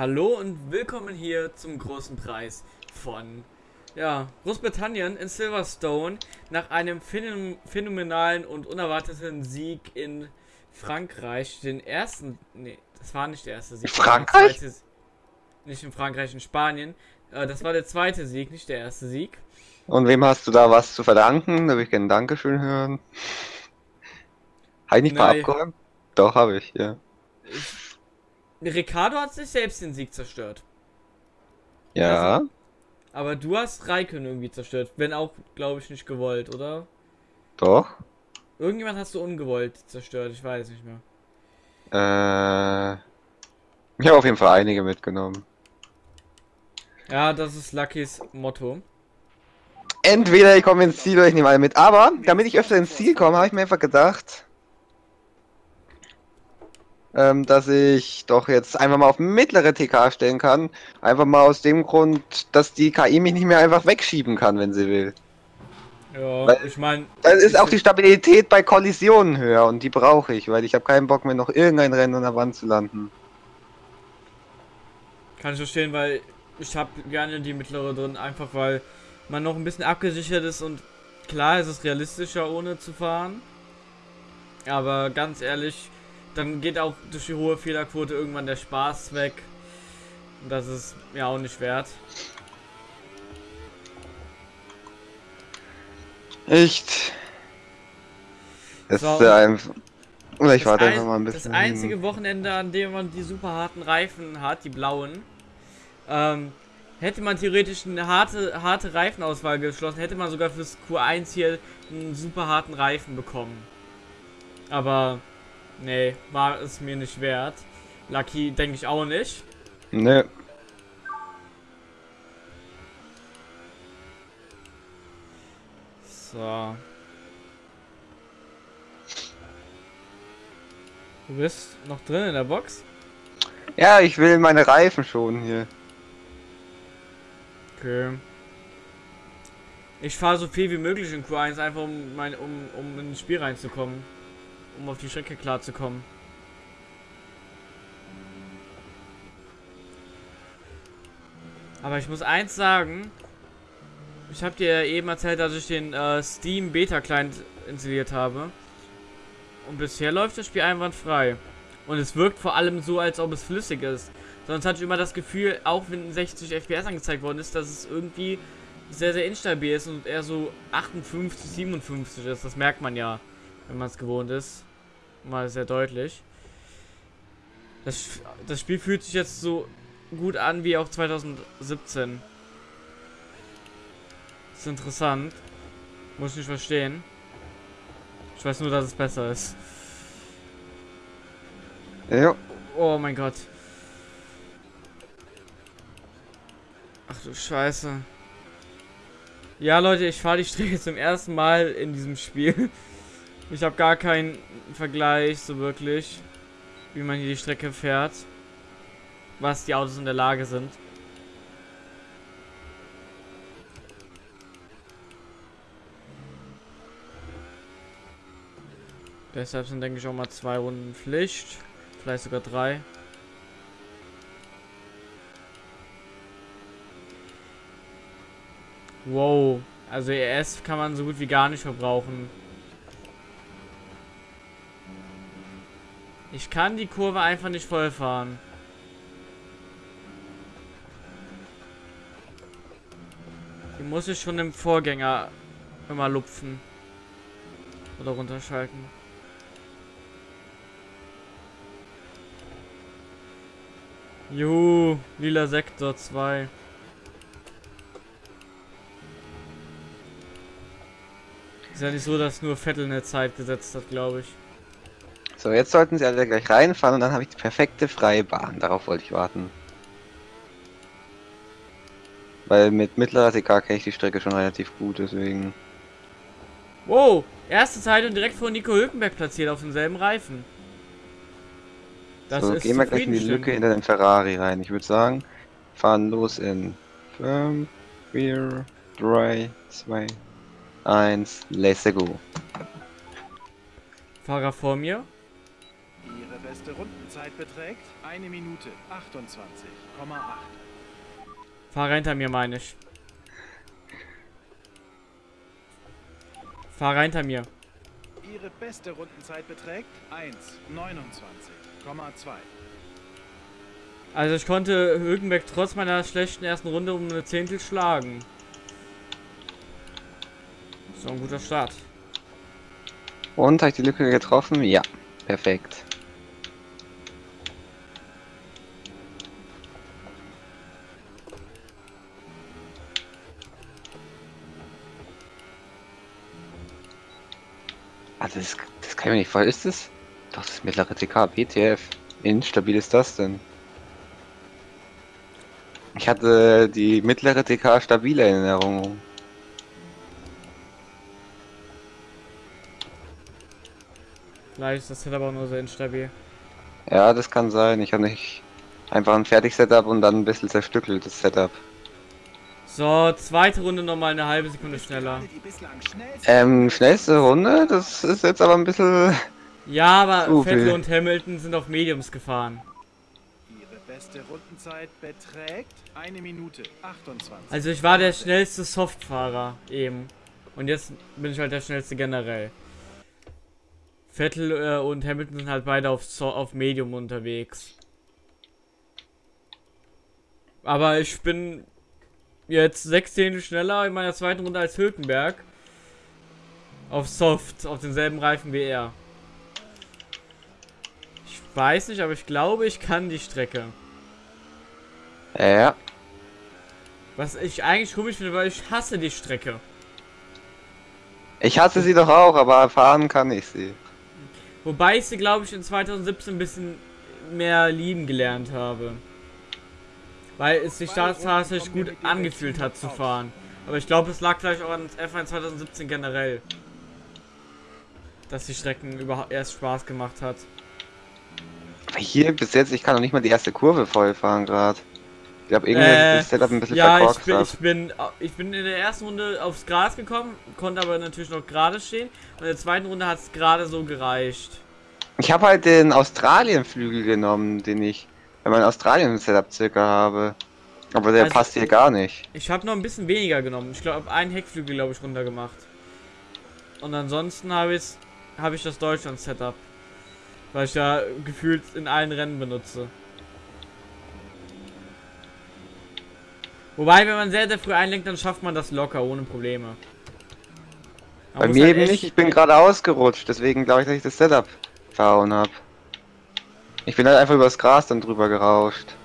Hallo und willkommen hier zum großen Preis von ja, Großbritannien in Silverstone nach einem phänomenalen und unerwarteten Sieg in Frankreich. Den ersten, nee, das war nicht der erste Sieg. Frankreich? Zweite, nicht in Frankreich, in Spanien. Äh, das war der zweite Sieg, nicht der erste Sieg. Und wem hast du da was zu verdanken? Da würde ich gerne Dankeschön hören. Habe ich nicht mal abgeräumt? Doch, habe ich, ja. Ich, Ricardo hat sich selbst den Sieg zerstört. Ja. Also, aber du hast Raikön irgendwie zerstört. Wenn auch, glaube ich, nicht gewollt, oder? Doch. Irgendjemand hast du ungewollt zerstört, ich weiß nicht mehr. Äh. Ich habe auf jeden Fall einige mitgenommen. Ja, das ist Luckys Motto. Entweder ich komme ins Ziel oder ich nehme alle mit. Aber, damit ich öfter ins Ziel komme, habe ich mir einfach gedacht, ähm, dass ich doch jetzt einfach mal auf mittlere TK stellen kann. Einfach mal aus dem Grund, dass die KI mich nicht mehr einfach wegschieben kann, wenn sie will. Ja, weil, ich meine... Dann ist auch die Stabilität bei Kollisionen höher und die brauche ich, weil ich habe keinen Bock mehr noch irgendein Rennen an der Wand zu landen. Kann ich verstehen, weil ich habe gerne die mittlere drin, einfach weil man noch ein bisschen abgesichert ist und klar ist es realistischer ohne zu fahren. Aber ganz ehrlich, dann geht auch durch die hohe Fehlerquote irgendwann der Spaß weg. Und das ist mir auch nicht wert. Echt? Es so, ist einfach. Oder ich warte einfach mal ein bisschen. Das einzige Wochenende, an dem man die super harten Reifen hat, die blauen, ähm, hätte man theoretisch eine harte, harte Reifenauswahl geschlossen, hätte man sogar fürs Q1 hier einen super harten Reifen bekommen. Aber Nee, war es mir nicht wert. Lucky denke ich auch nicht. Ne. So. Du bist noch drin in der Box? Ja, ich will meine Reifen schon hier. Okay. Ich fahre so viel wie möglich in Q1, einfach um, mein, um, um ins Spiel reinzukommen um auf die Strecke klarzukommen. Aber ich muss eins sagen. Ich habe dir eben erzählt, dass ich den äh, Steam Beta Client installiert habe. Und bisher läuft das Spiel einwandfrei. Und es wirkt vor allem so, als ob es flüssig ist. Sonst hatte ich immer das Gefühl, auch wenn 60 FPS angezeigt worden ist, dass es irgendwie sehr, sehr instabil ist und eher so 58, 57 ist. Das merkt man ja, wenn man es gewohnt ist mal sehr deutlich. Das, das Spiel fühlt sich jetzt so gut an wie auch 2017. Das ist interessant. Muss ich nicht verstehen. Ich weiß nur, dass es besser ist. Ja. Oh mein Gott. Ach du Scheiße. Ja, Leute, ich fahre die Strecke zum ersten Mal in diesem Spiel. Ich habe gar keinen Vergleich so wirklich, wie man hier die Strecke fährt. Was die Autos in der Lage sind. Deshalb sind, denke ich, auch mal zwei Runden Pflicht. Vielleicht sogar drei. Wow. Also ES kann man so gut wie gar nicht verbrauchen. Ich kann die Kurve einfach nicht voll fahren. Die muss ich schon im Vorgänger immer lupfen. Oder runterschalten. Juhu, lila Sektor 2. Ist ja nicht so, dass nur Vettel eine Zeit gesetzt hat, glaube ich. So, jetzt sollten sie alle gleich reinfahren und dann habe ich die perfekte freie Bahn. Darauf wollte ich warten. Weil mit mittlerer TK kenne ich die Strecke schon relativ gut, deswegen... Wow, erste Zeit und direkt vor Nico Hülkenberg platziert auf demselben Reifen. Das so, gehen wir gleich in die Lücke hinter den Ferrari rein. Ich würde sagen, fahren los in 5, 4, 3, 2, 1, let's go. Fahrer vor mir. Beste Rundenzeit beträgt 1 Minute 28,8. Fahr hinter mir, meine ich. Fahr hinter mir. Ihre beste Rundenzeit beträgt 1,29,2. Also ich konnte Hülkenberg trotz meiner schlechten ersten Runde um eine Zehntel schlagen. So ein guter Start. Und, habe ich die Lücke getroffen? Ja, perfekt. Also das, das kann ich mir nicht voll. Ist das? Doch, das mittlere TK, BTF. Instabil ist das denn? Ich hatte die mittlere TK stabile Erinnerung. Vielleicht ist das Setup auch nur sehr instabil. Ja, das kann sein. Ich habe nicht einfach ein fertig Setup und dann ein bisschen zerstückeltes Setup. So, zweite Runde nochmal eine halbe Sekunde schneller. Ähm, schnellste Runde? Das ist jetzt aber ein bisschen... Ja, aber Vettel und Hamilton sind auf Mediums gefahren. Ihre beste Rundenzeit beträgt eine Minute 28. Also ich war der schnellste Softfahrer eben. Und jetzt bin ich halt der schnellste generell. Vettel äh, und Hamilton sind halt beide auf, so auf Medium unterwegs. Aber ich bin jetzt sechs Zehntel schneller in meiner zweiten Runde als Hülkenberg. Auf Soft, auf denselben Reifen wie er. Ich weiß nicht, aber ich glaube, ich kann die Strecke. Ja. Was ich eigentlich komisch finde, weil ich hasse die Strecke. Ich hasse sie doch auch, aber fahren kann ich sie. Wobei ich sie, glaube ich, in 2017 ein bisschen mehr lieben gelernt habe. Weil es sich da tatsächlich gut angefühlt hat zu fahren. Aber ich glaube, es lag vielleicht auch an F1 2017 generell. Dass die Strecken überhaupt erst Spaß gemacht hat. Aber hier bis jetzt, ich kann noch nicht mal die erste Kurve voll fahren gerade. Ich glaube, irgendwie äh, das Setup ein bisschen Ja, ich bin, ich, bin, ich bin in der ersten Runde aufs Gras gekommen, konnte aber natürlich noch gerade stehen. Und in der zweiten Runde hat es gerade so gereicht. Ich habe halt den Australien-Flügel genommen, den ich wenn man Australien-Setup circa habe. Aber der also, passt hier gar nicht. Ich habe noch ein bisschen weniger genommen. Ich glaube, einen Heckflügel, glaube ich, runter gemacht. Und ansonsten habe ich, hab ich das Deutschland-Setup. Weil ich ja gefühlt in allen Rennen benutze. Wobei, wenn man sehr, sehr früh einlenkt, dann schafft man das locker, ohne Probleme. Man Bei mir halt eben nicht, ich bin gerade ausgerutscht, deswegen glaube ich, dass ich das Setup verhauen habe. Ich bin halt einfach übers Gras dann drüber gerauscht.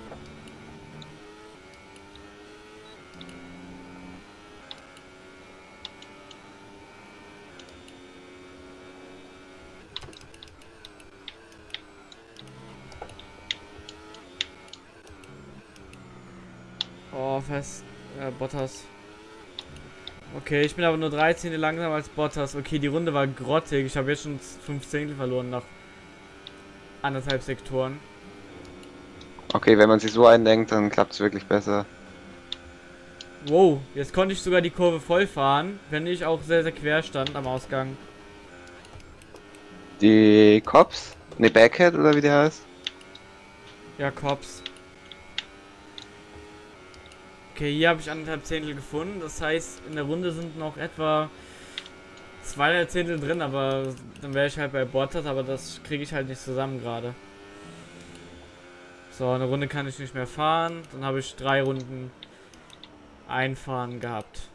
Oh, fest. Äh, Bottas. Okay, ich bin aber nur 13 langsamer als Bottas. Okay, die Runde war grottig. Ich habe jetzt schon 15 verloren nach anderthalb Sektoren. Okay, wenn man sich so eindenkt, dann klappt es wirklich besser. Wow, jetzt konnte ich sogar die Kurve voll fahren, wenn ich auch sehr, sehr quer stand am Ausgang. Die Cops? Ne, Backhead oder wie der heißt? Ja, Cops. Okay, hier habe ich anderthalb Zehntel gefunden. Das heißt, in der Runde sind noch etwa zwei Zehntel drin, aber dann wäre ich halt bei Bottas, aber das kriege ich halt nicht zusammen gerade. So, eine Runde kann ich nicht mehr fahren. Dann habe ich drei Runden einfahren gehabt.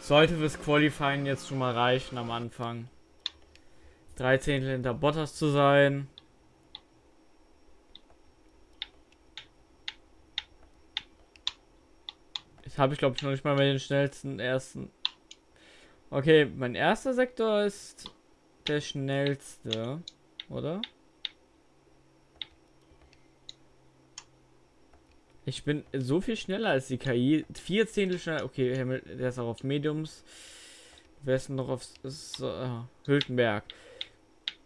Sollte fürs Qualifying jetzt schon mal reichen am Anfang. Drei Zehntel hinter Bottas zu sein. Habe ich, glaube ich, noch nicht mal mehr den schnellsten ersten. Okay, mein erster Sektor ist der schnellste, oder? Ich bin so viel schneller als die KI. Vier Zehntel schneller. Okay, der ist auch auf Mediums. Wer ist noch auf uh, Hülkenberg?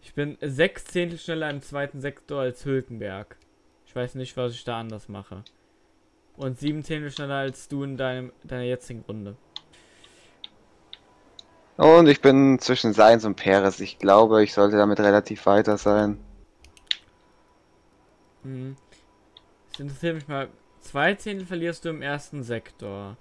Ich bin sechs Zehntel schneller im zweiten Sektor als Hülkenberg. Ich weiß nicht, was ich da anders mache. Und sieben Zehntel schneller als du in deinem, deiner jetzigen Runde. Und ich bin zwischen Seins und Peres. Ich glaube, ich sollte damit relativ weiter sein. Hm. Das interessiert mich mal. Zwei Zehntel verlierst du im ersten Sektor.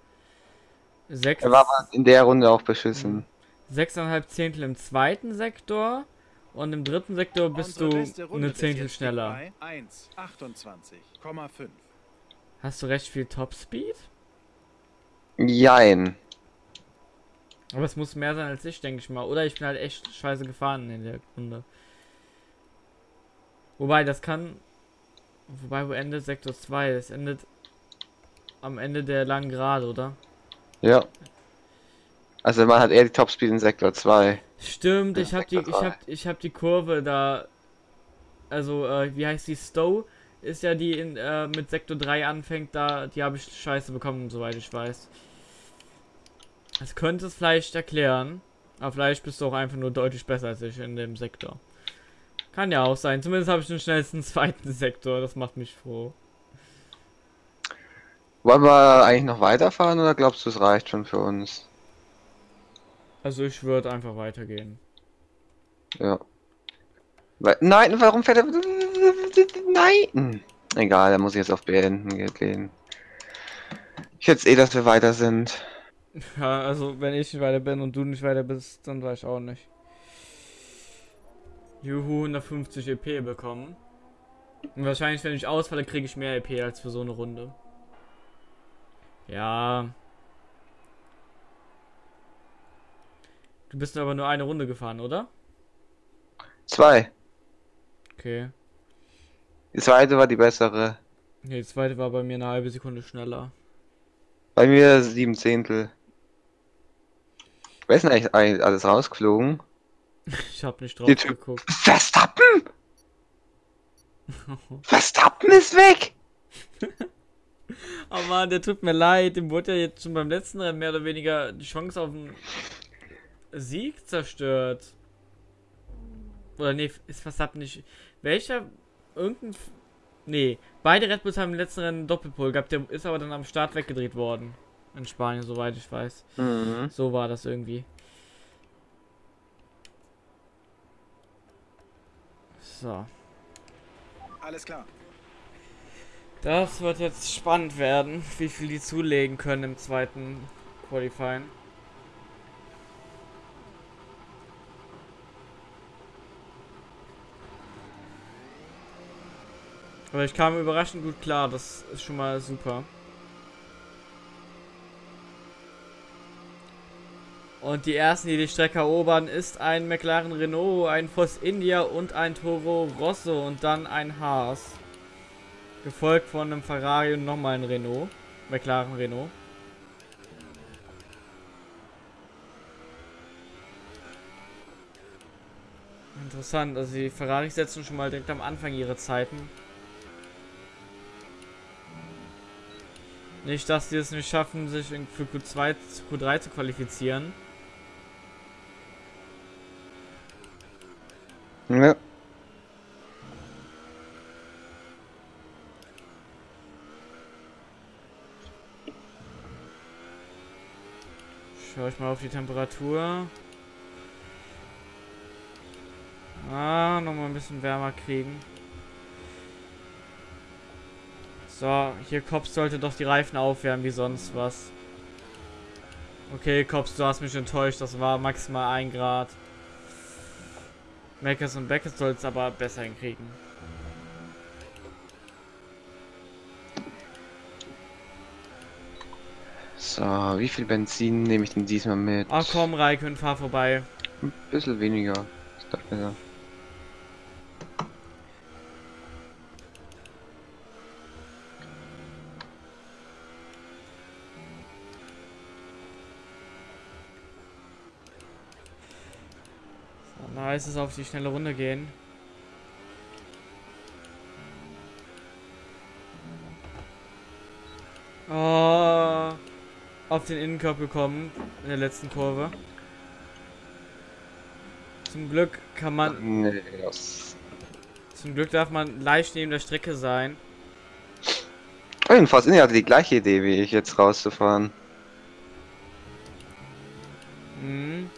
Sechs. Er war in der Runde auch beschissen. Sechseinhalb Zehntel im zweiten Sektor. Und im dritten Sektor bist du eine Zehntel schneller. 1, 28,5. Hast du recht viel Topspeed? Jein. Aber es muss mehr sein als ich, denke ich mal. Oder ich bin halt echt scheiße gefahren in der Runde. Wobei, das kann... Wobei, wo endet Sektor 2? Es endet am Ende der langen Gerade, oder? Ja. Also man hat eher die Topspeed in Sektor 2. Stimmt, ich habe die, ich hab, ich hab die Kurve da... Also, äh, wie heißt die? Stowe ist ja die in, äh, mit Sektor 3 anfängt, da, die habe ich scheiße bekommen, soweit ich weiß. Das könnte es vielleicht erklären. Aber vielleicht bist du auch einfach nur deutlich besser als ich in dem Sektor. Kann ja auch sein. Zumindest habe ich den schnellsten zweiten Sektor. Das macht mich froh. Wollen wir eigentlich noch weiterfahren oder glaubst du, es reicht schon für uns? Also ich würde einfach weitergehen. Ja. Nein, warum fährt er... Nein! Egal, da muss ich jetzt auf Beenden gehen. Ich jetzt eh, dass wir weiter sind. Ja, also wenn ich nicht weiter bin und du nicht weiter bist, dann weiß ich auch nicht. Juhu, 150 EP bekommen. Und wahrscheinlich, wenn ich ausfalle, kriege ich mehr EP als für so eine Runde. Ja. Du bist aber nur eine Runde gefahren, oder? Zwei. Okay. Die zweite war die bessere. Nee, die zweite war bei mir eine halbe Sekunde schneller. Bei mir sieben Zehntel. Wer ist denn eigentlich alles rausgeflogen? Ich hab nicht drauf die geguckt. Verstappen! Verstappen ist weg! oh man, der tut mir leid. Dem wurde ja jetzt schon beim letzten Rennen mehr oder weniger die Chance auf den Sieg zerstört. Oder nee, ist Verstappen nicht. Welcher? Irgendein. Nee, beide Red Bulls haben im letzten Rennen einen Doppelpol gehabt. Der ist aber dann am Start weggedreht worden. In Spanien, soweit ich weiß. Mhm. So war das irgendwie. So. Alles klar. Das wird jetzt spannend werden, wie viel die zulegen können im zweiten Qualifying. Aber ich kam überraschend gut klar, das ist schon mal super. Und die ersten, die die Strecke erobern, ist ein McLaren Renault, ein Force India und ein Toro Rosso und dann ein Haas. Gefolgt von einem Ferrari und nochmal ein Renault. McLaren Renault. Interessant, also die Ferrari setzen schon mal direkt am Anfang ihre Zeiten. Nicht, dass die es nicht schaffen, sich für Q2, Q3 zu qualifizieren. Ja. Schau ich mal auf die Temperatur. Ah, nochmal ein bisschen wärmer kriegen. So, hier Cops sollte doch die Reifen aufwärmen wie sonst was. Okay, Cops, du hast mich enttäuscht. Das war maximal 1 Grad. Mackers und Beckett soll es aber besser hinkriegen. So, wie viel Benzin nehme ich denn diesmal mit? Ach komm, Raikön, fahr vorbei. Ein bisschen weniger. Ist doch besser. Heißt es auf die schnelle Runde gehen. Oh, auf den Innenkorb gekommen in der letzten Kurve. Zum Glück kann man. Nee, yes. Zum Glück darf man leicht neben der Strecke sein. Jedenfalls hatte die gleiche Idee wie ich jetzt rauszufahren. Mhm.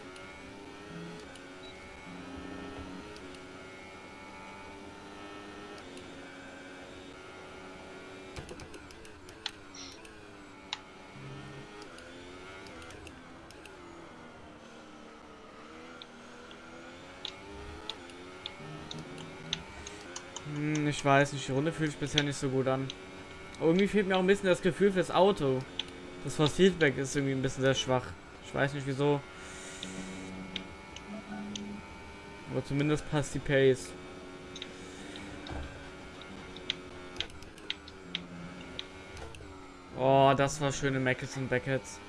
Weiß nicht, die Runde fühlt sich bisher nicht so gut an. Aber irgendwie fehlt mir auch ein bisschen das Gefühl fürs Auto. Das Force Feedback ist irgendwie ein bisschen sehr schwach. Ich weiß nicht wieso. Aber zumindest passt die Pace. Oh, das war schöne Mackets und Beckett's.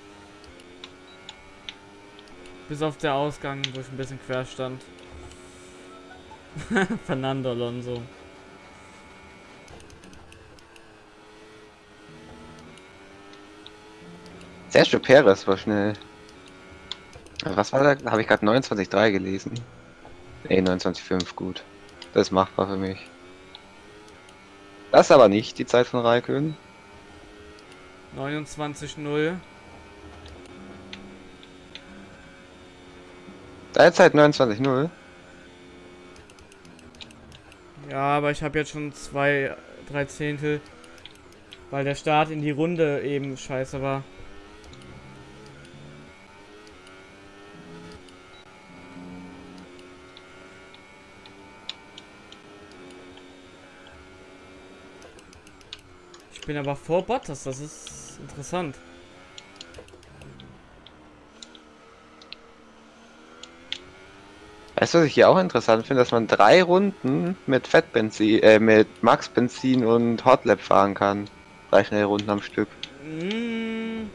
Bis auf der Ausgang, wo ich ein bisschen quer stand. Fernando Alonso. Sergio Perez war schnell. Was war da? Habe ich gerade 29,3 gelesen? Ne, 29,5, gut. Das ist machbar für mich. Das ist aber nicht die Zeit von Raikön. 29-0. Deine Zeit 29,0. Ja, aber ich habe jetzt schon zwei, drei Zehntel, weil der Start in die Runde eben scheiße war. Bin aber vor Bottas, das ist interessant. Weißt du, was ich hier auch interessant finde, dass man drei Runden mit Fettbenzin, äh, mit Max-Benzin und Hotlap fahren kann. Drei schnelle Runden am Stück. Mm,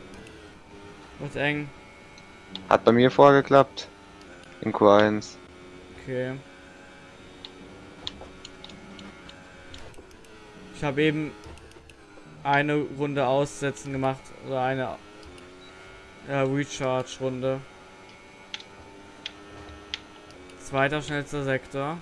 wird eng. Hat bei mir vorgeklappt. In Q1. Okay. Ich habe eben eine Runde aussetzen gemacht oder eine äh, Recharge-Runde. Zweiter schnellster Sektor.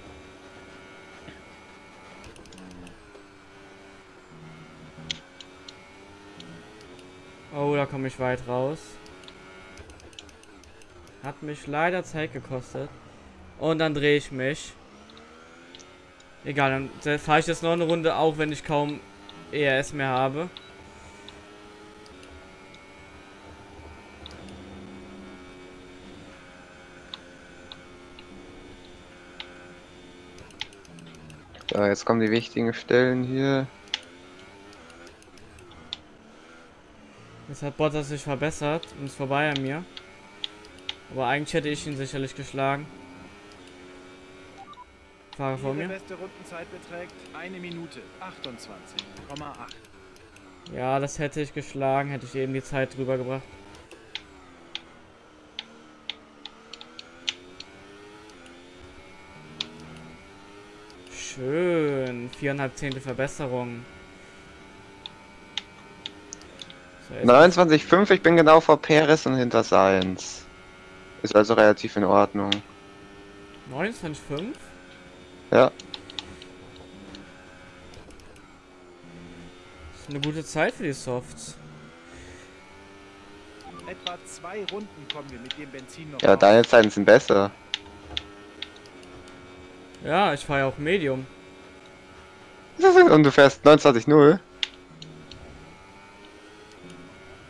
Oh, da komme ich weit raus. Hat mich leider Zeit gekostet. Und dann drehe ich mich. Egal, dann fahre ich jetzt noch eine Runde, auch wenn ich kaum ERS mehr habe. So, jetzt kommen die wichtigen Stellen hier. Jetzt hat Bottas sich verbessert und ist vorbei an mir. Aber eigentlich hätte ich ihn sicherlich geschlagen. Fahrer vor Ihre mir. beste Rundenzeit beträgt 1 Minute 28,8. Ja, das hätte ich geschlagen, hätte ich eben die Zeit drüber gebracht. Schön. Viereinhalb Zehntel Verbesserung. So, jetzt 29,5, ich bin genau vor Perez und hinter Sainz. Ist also relativ in Ordnung. 29,5? Ja. ist eine gute Zeit für die Softs. Etwa zwei Runden kommen wir mit dem Benzin noch Ja, deine Zeiten sind besser. Ja, ich fahre ja auch Medium. Und du fährst 29,0.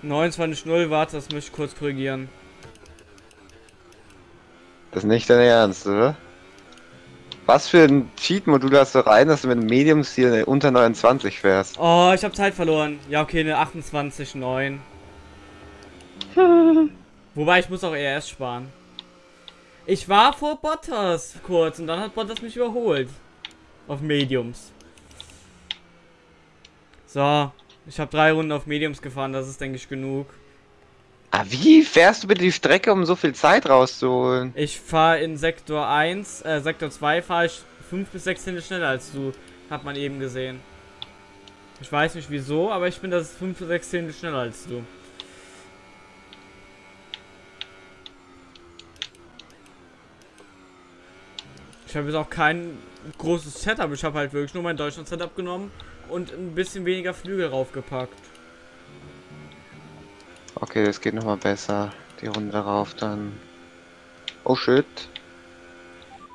29,0, warte, das möchte ich kurz korrigieren. Das ist nicht dein Ernst, oder? Was für ein Cheat-Modul hast du rein, dass du mit einem Medium-Stil unter 29 fährst? Oh, ich habe Zeit verloren. Ja, okay, eine 28,9. Wobei, ich muss auch ERS sparen. Ich war vor Bottas kurz und dann hat Bottas mich überholt. Auf Mediums. So, ich habe drei Runden auf Mediums gefahren, das ist, denke ich, genug. Ah, wie fährst du bitte die Strecke, um so viel Zeit rauszuholen? Ich fahre in Sektor 1, äh, Sektor 2 fahre ich 5 bis 6 Zehntel schneller als du. Hat man eben gesehen. Ich weiß nicht wieso, aber ich bin das 5 bis 6 Zehntel schneller als du. Ich habe jetzt auch kein großes Setup. Ich habe halt wirklich nur mein Deutschland-Setup genommen und ein bisschen weniger Flügel raufgepackt. Okay, das geht nochmal besser. Die Runde darauf dann. Oh shit.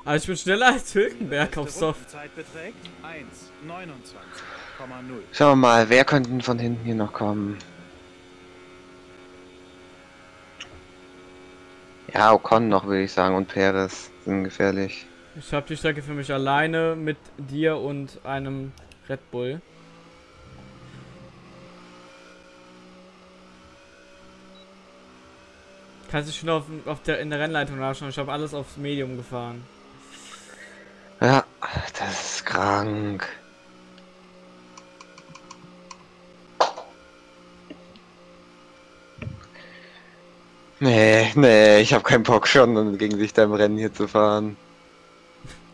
Also ich bin schneller als Hülkenberg auf Soft. Rundenzeit beträgt 1,29,0. Schauen wir mal, wer könnte denn von hinten hier noch kommen? Ja, Ocon noch, würde ich sagen, und Perez sind gefährlich. Ich habe die Strecke für mich alleine mit dir und einem Red Bull. Kannst du schon auf, auf der, in der Rennleitung nachschauen. Ich habe alles aufs Medium gefahren. Ja, das ist krank. Nee, nee, ich habe keinen Bock schon, gegen sich da im Rennen hier zu fahren.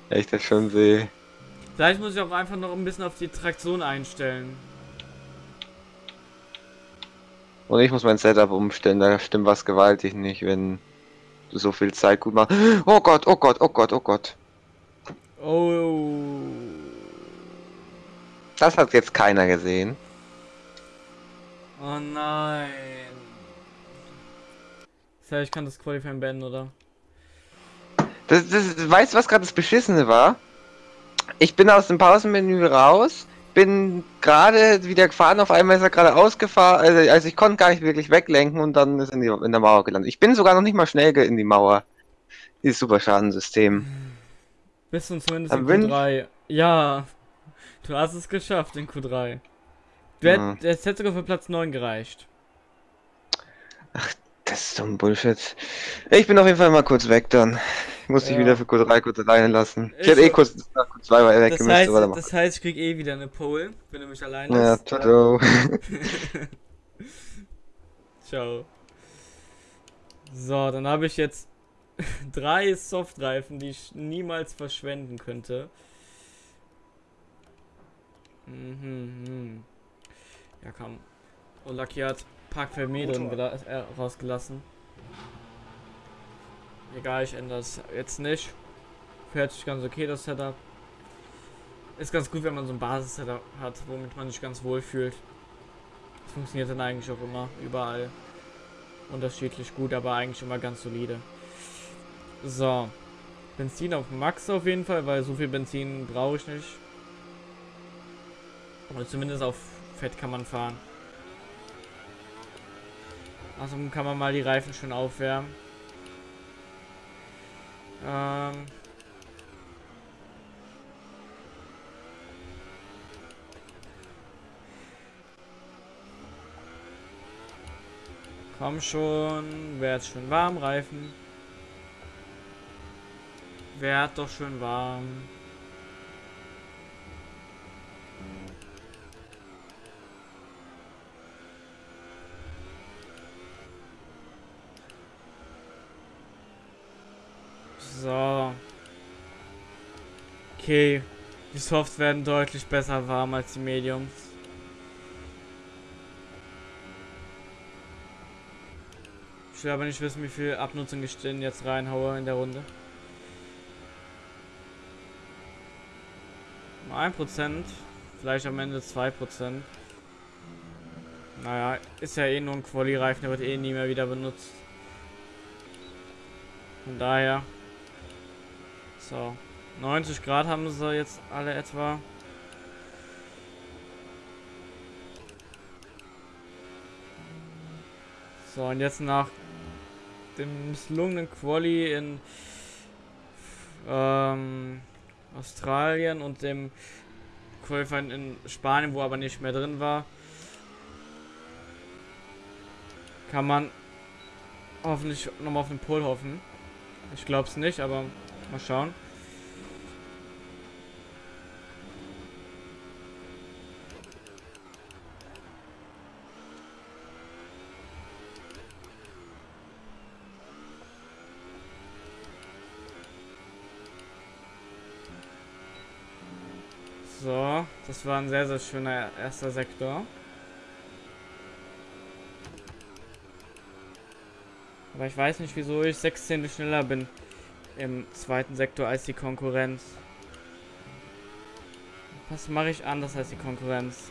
Echt, das schon weh. Vielleicht muss ich auch einfach noch ein bisschen auf die Traktion einstellen. Und ich muss mein Setup umstellen, da stimmt was gewaltig nicht, wenn du so viel Zeit gut machst. Oh Gott, oh Gott, oh Gott, oh Gott. Oh. Das hat jetzt keiner gesehen. Oh nein. Das heißt, ich kann das Qualifying beenden, oder? Das, das, weißt du, was gerade das Beschissene war? Ich bin aus dem Pausenmenü raus, bin gerade wieder gefahren, auf einmal ist er gerade ausgefahren, also, also ich konnte gar nicht wirklich weglenken und dann ist er in, die, in der Mauer gelandet. Ich bin sogar noch nicht mal schnell in die Mauer. Dieses Superschadensystem. Bist du zumindest Dann in wünsch- Q3. Ja. Du hast es geschafft in Q3. Du hätt, Ja. Es hätte sogar für Platz 9 gereicht. Das ist so ein Bullshit. Ich bin auf jeden Fall mal kurz weg dann. Ich muss Ja. wieder für Q3 kurz alleine lassen. Ich Ich hätte eh so- kurz nach Q2 mal weg Das heißt, aber dann das heißt, ich krieg eh wieder eine Pole, wenn du mich allein Ja, lässt. ciao, ciao. Ciao. So, dann habe ich jetzt drei Softreifen, die ich niemals verschwenden könnte. Mhm. mhm. Ja, komm. Und Lucky hat Park gela- äh, rausgelassen. Egal, ich ändere es jetzt nicht. Fährt sich ganz okay, das Setup. Ist ganz gut, wenn man so ein Basis-Setup hat, womit man sich ganz wohl fühlt. Das funktioniert dann eigentlich auch immer, überall. Unterschiedlich gut, aber eigentlich immer ganz solide. So. Benzin auf Max auf jeden Fall, weil so viel Benzin brauche ich nicht. Oder zumindest auf Fett kann man fahren. Also kann man mal die Reifen schon aufwärmen. Ähm. Komm schon, werd schön warm, Reifen. Werd doch schön warm. So. Okay. Die Softs werden deutlich besser warm als die Mediums. Ich will aber nicht wissen, wie viel Abnutzung ich denn jetzt reinhaue in der Runde. Nur 1%, vielleicht am Ende 2%. Naja, ist ja eh nur ein Quali-Reifen, der wird eh nie mehr wieder benutzt. Von daher. So. 90 Grad haben sie jetzt alle etwa. So, und jetzt nach dem misslungenen Quali in ähm, Australien und dem Qualifying in Spanien, wo aber nicht mehr drin war, kann man hoffentlich nochmal auf den Pol hoffen. Ich glaube es nicht, aber mal schauen. So, das war ein sehr, sehr schöner erster Sektor. Aber ich weiß nicht, wieso ich 16 schneller bin im zweiten Sektor als die Konkurrenz. Was mache ich anders als die Konkurrenz?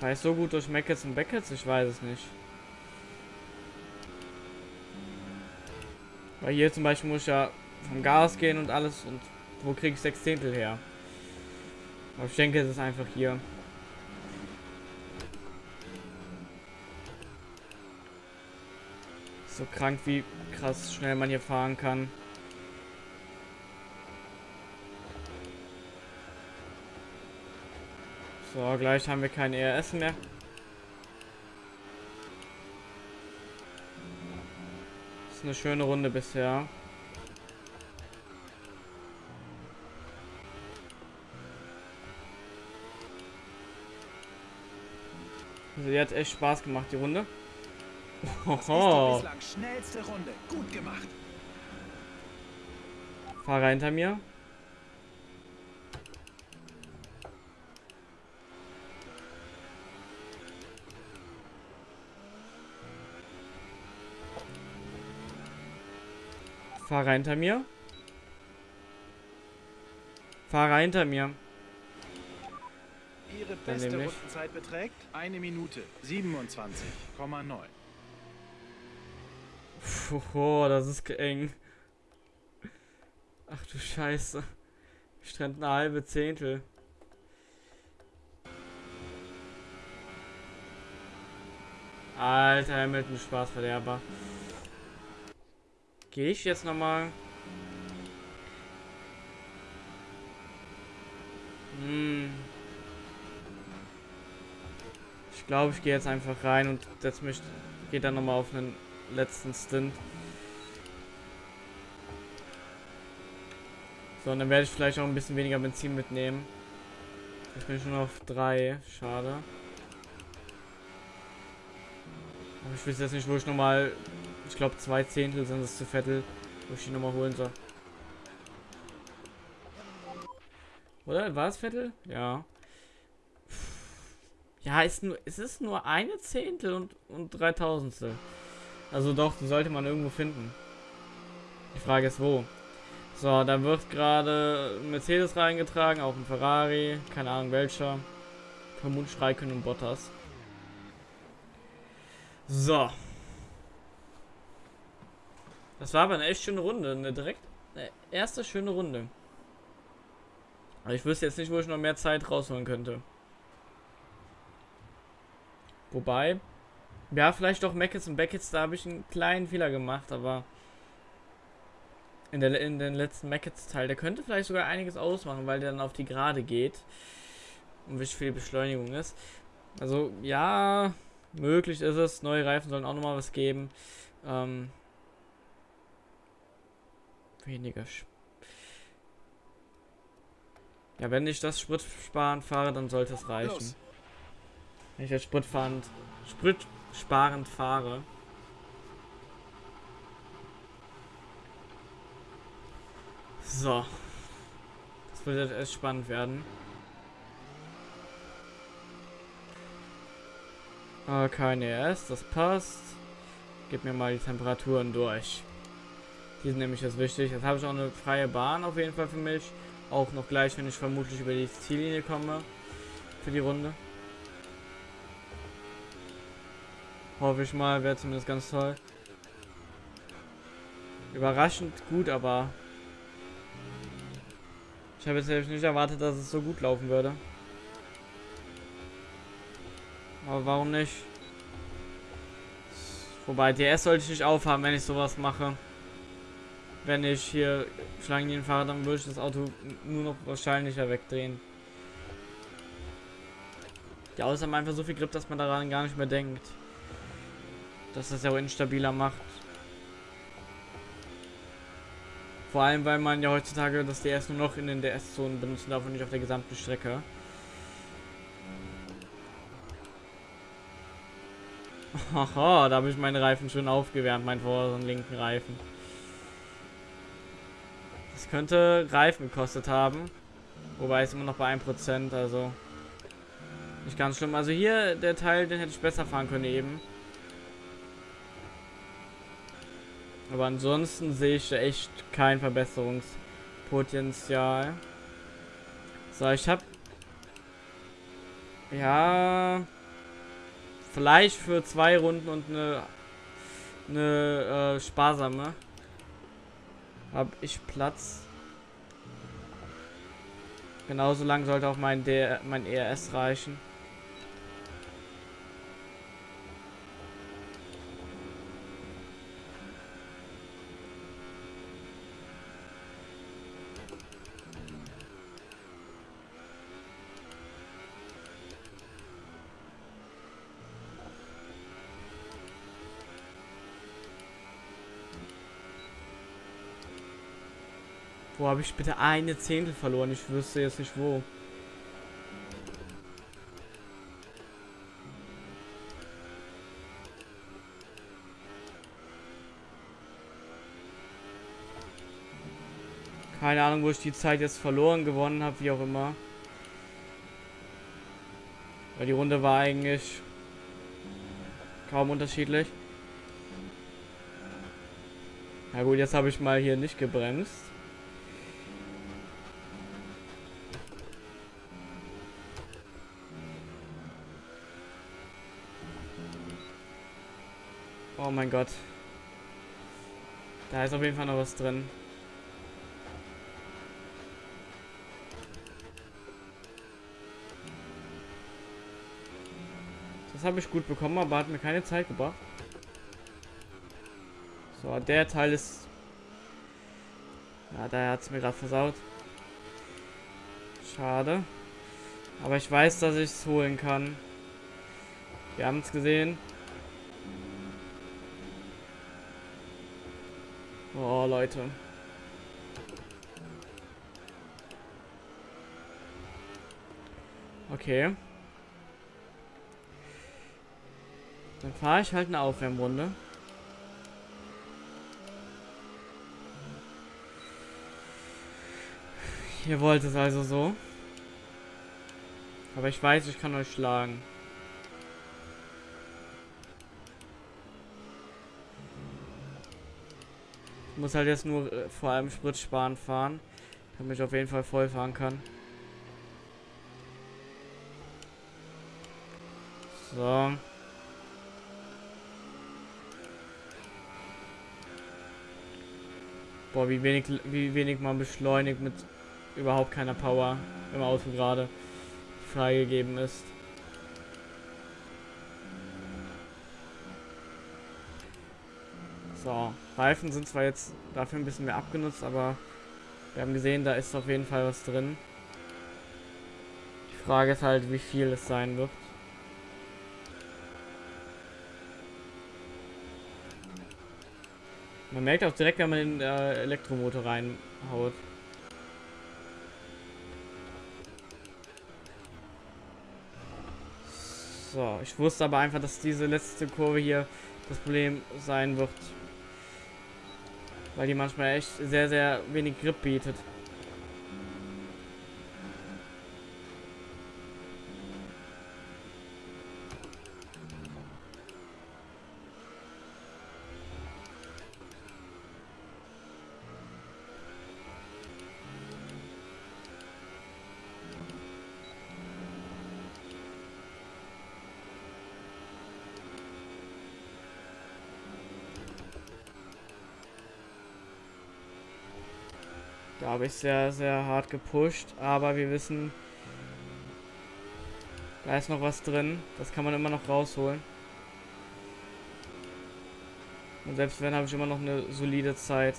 War ich so gut durch Mackets und Beckets? Ich weiß es nicht. Weil hier zum Beispiel muss ich ja vom Gas gehen und alles und wo kriege ich sechs Zehntel her? Aber ich denke, es ist einfach hier. So krank, wie krass schnell man hier fahren kann. So, gleich haben wir kein ERS mehr. Ist eine schöne Runde bisher. Also, die hat echt Spaß gemacht, die Runde. Gemacht. Fahrer hinter mir. Fahrer hinter mir. Fahrer hinter mir. Ihre beste. Rundenzeit beträgt eine Minute 27,9. Puh, das ist eng. Ach du Scheiße. Strand eine halbe Zehntel. Alter, Hamilton Spaßverderber. Gehe ich jetzt nochmal? Hm. Ich glaube, ich gehe jetzt einfach rein und setz mich, gehe dann nochmal auf einen letzten Stint. So, und dann werde ich vielleicht auch ein bisschen weniger Benzin mitnehmen. Ich bin schon auf drei. Schade. Aber ich weiß jetzt nicht, wo ich nochmal. Ich glaube, zwei Zehntel sind es zu Vettel, wo ich die nochmal holen soll. Oder? War es Vettel? Ja. Ja, ist nur, es ist nur eine Zehntel und, und drei Tausendstel. Also doch, die sollte man irgendwo finden. Die Frage ist wo. So, da wird gerade Mercedes reingetragen, auch ein Ferrari, keine Ahnung welcher. Vermutlich Raikkonen und Bottas. So. Das war aber eine echt schöne Runde, eine direkt eine erste schöne Runde. Aber ich wüsste jetzt nicht, wo ich noch mehr Zeit rausholen könnte. Wobei, ja, vielleicht doch Mackets und Beckets, da habe ich einen kleinen Fehler gemacht, aber in, der, in den letzten Mackets-Teil, der könnte vielleicht sogar einiges ausmachen, weil der dann auf die Gerade geht und wirklich viel Beschleunigung ist. Also, ja, möglich ist es. Neue Reifen sollen auch nochmal was geben. Ähm, weniger Sp Ja, wenn ich das Spritsparen fahre, dann sollte es reichen. Los. Wenn ich jetzt Spritfahrend, Spritsparend fahre. So. Das wird jetzt erst spannend werden. Ah, kein ES, das passt. Gib mir mal die Temperaturen durch. Die sind nämlich jetzt wichtig. Jetzt habe ich auch eine freie Bahn auf jeden Fall für mich. Auch noch gleich, wenn ich vermutlich über die Ziellinie komme. Für die Runde. Hoffe ich mal, wäre zumindest ganz toll. Überraschend gut, aber ich habe jetzt nicht erwartet, dass es so gut laufen würde. Aber warum nicht? Wobei, DS sollte ich nicht aufhaben, wenn ich sowas mache. Wenn ich hier Schlangenlinien fahre, dann würde ich das Auto nur noch wahrscheinlicher wegdrehen. Die Autos haben einfach so viel Grip, dass man daran gar nicht mehr denkt. Dass das ja auch instabiler macht. Vor allem, weil man ja heutzutage das DS nur noch in den DS-Zonen benutzen darf und nicht auf der gesamten Strecke. Haha, da habe ich meine Reifen schön aufgewärmt, meinen vorderen linken Reifen. Das könnte Reifen gekostet haben. Wobei es immer noch bei 1%, also nicht ganz schlimm. Also hier, der Teil, den hätte ich besser fahren können eben. Aber ansonsten sehe ich echt kein Verbesserungspotenzial. So, ich habe ja vielleicht für zwei Runden und eine eine äh, sparsame habe ich Platz. Genauso lang sollte auch mein D mein ERS reichen. Wo habe ich bitte eine Zehntel verloren? Ich wüsste jetzt nicht wo. Keine Ahnung, wo ich die Zeit jetzt verloren gewonnen habe, wie auch immer. Weil die Runde war eigentlich kaum unterschiedlich. Na gut, jetzt habe ich mal hier nicht gebremst. Oh mein Gott. Da ist auf jeden Fall noch was drin. Das habe ich gut bekommen, aber hat mir keine Zeit gebracht. So, der Teil ist... Ja, der hat es mir gerade versaut. Schade. Aber ich weiß, dass ich es holen kann. Wir haben es gesehen. Oh, Leute. Okay. Dann fahre ich halt eine Aufwärmrunde. Ihr wollt es also so. Aber ich weiß, ich kann euch schlagen. Muss halt jetzt nur äh, vor allem Sprit sparen fahren, damit ich auf jeden Fall voll fahren kann. So. Boah, wie wenig, wie wenig man beschleunigt mit überhaupt keiner Power im Auto gerade freigegeben ist. So, Reifen sind zwar jetzt dafür ein bisschen mehr abgenutzt, aber wir haben gesehen, da ist auf jeden Fall was drin. Die Frage ist halt, wie viel es sein wird. Man merkt auch direkt, wenn man den äh, Elektromotor reinhaut. So, ich wusste aber einfach, dass diese letzte Kurve hier das Problem sein wird. Weil die manchmal echt sehr, sehr wenig Grip bietet. Da habe ich sehr, sehr hart gepusht, aber wir wissen, da ist noch was drin. Das kann man immer noch rausholen. Und selbst wenn, habe ich immer noch eine solide Zeit.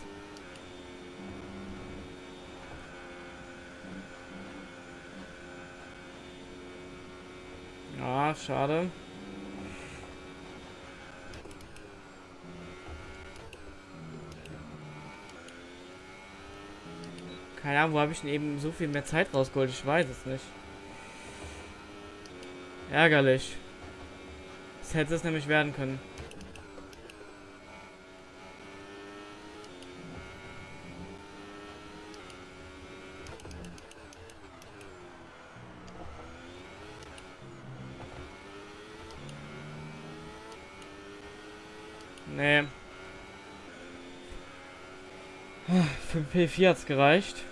Ja, schade. Keine Ahnung, wo habe ich denn eben so viel mehr Zeit rausgeholt? Ich weiß es nicht. Ärgerlich. Das hätte es nämlich werden können. Nee. Für P4 hat's gereicht.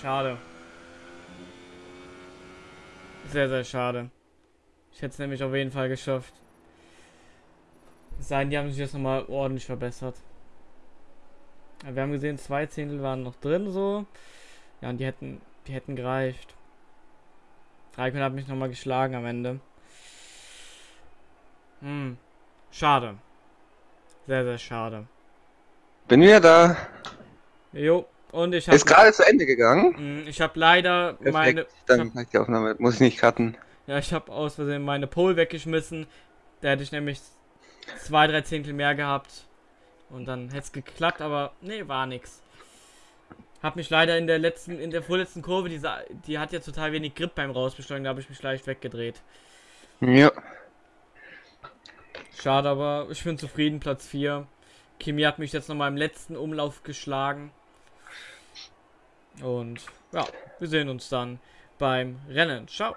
Schade. Sehr, sehr schade. Ich hätte es nämlich auf jeden Fall geschafft. Sein, die haben sich jetzt nochmal ordentlich verbessert. Ja, wir haben gesehen, zwei Zehntel waren noch drin so. Ja, und die hätten, die hätten gereicht. Raikön hat mich nochmal geschlagen am Ende. Hm. Schade. Sehr, sehr schade. Bin wieder da. Jo. Und ich habe. Ist gerade zu Ende gegangen. Hm, ich habe leider Perfekt. meine. Dann ich hab, die Aufnahme. Muss ich nicht cutten. ja, ich habe aus Versehen meine Pole weggeschmissen. Da hätte ich nämlich zwei, drei Zehntel mehr gehabt. Und dann hätte es geklappt, aber nee, war nix. Hab mich leider in der letzten, in der vorletzten Kurve, diese, die hat ja total wenig Grip beim Rausbeschleunigen, da habe ich mich leicht weggedreht. Ja. Schade, aber ich bin zufrieden, Platz 4. Kimi hat mich jetzt nochmal im letzten Umlauf geschlagen. Und ja, wir sehen uns dann beim Rennen. Ciao.